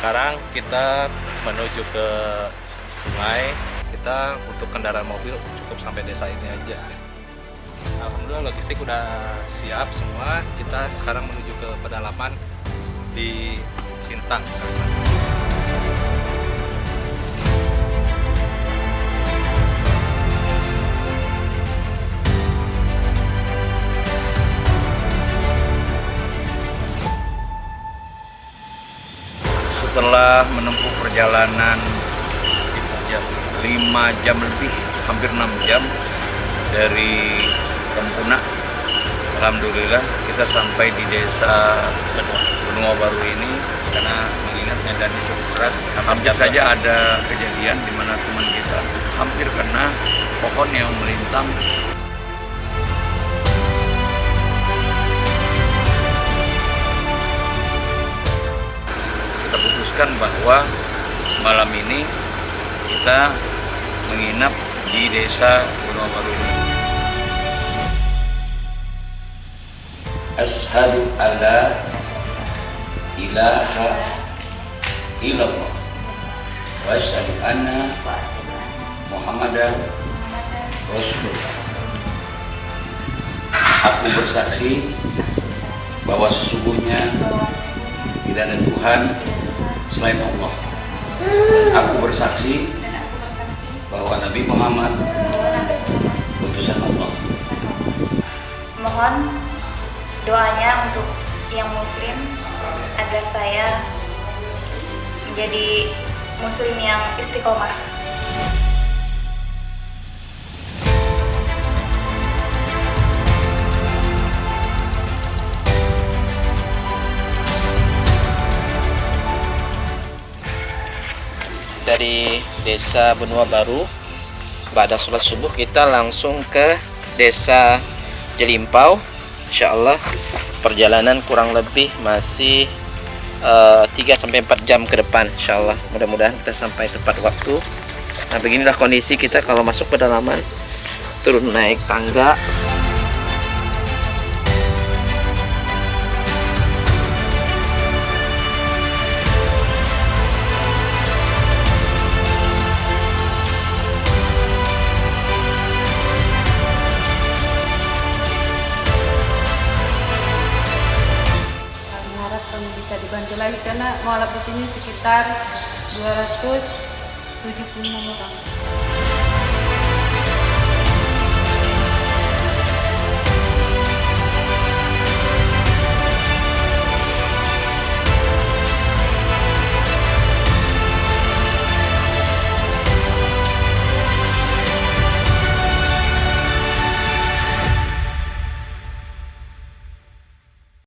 sekarang kita menuju ke sungai. Kita untuk kendaraan mobil cukup sampai desa ini aja. Alhamdulillah logistik udah siap semua. Kita sekarang menuju ke pedalaman di Sintang setelah menempuh perjalanan jam 5 jam lebih hampir 6 jam dari Tempuna. Alhamdulillah kita sampai di desa Benua Baru ini karena mengingat medannya cukup berat. Hampir saja ada kejadian di mana teman kita hampir kena pohon yang melintang putuskan bahwa malam ini kita menginap di desa Gunung Baru ini. Ashadu alla ilaha illallah wa ashadu anna Muhammadan Rasulullah. Aku bersaksi bahwa sesungguhnya tidak ada Tuhan selain Allah. Aku bersaksi bahwa Nabi Muhammad utusan Allah. Mohon doanya untuk yang muslim agar saya menjadi muslim yang istiqomah. Dari desa Benua Baru pada sholat subuh kita langsung ke desa Jelimpau. Insya Allah perjalanan kurang lebih masih uh, 3-4 jam ke depan Insya Allah mudah-mudahan kita sampai tepat waktu. Nah beginilah kondisi kita kalau masuk pedalaman turun naik tangga lagi karena mualaf di sini sekitar 276 orang.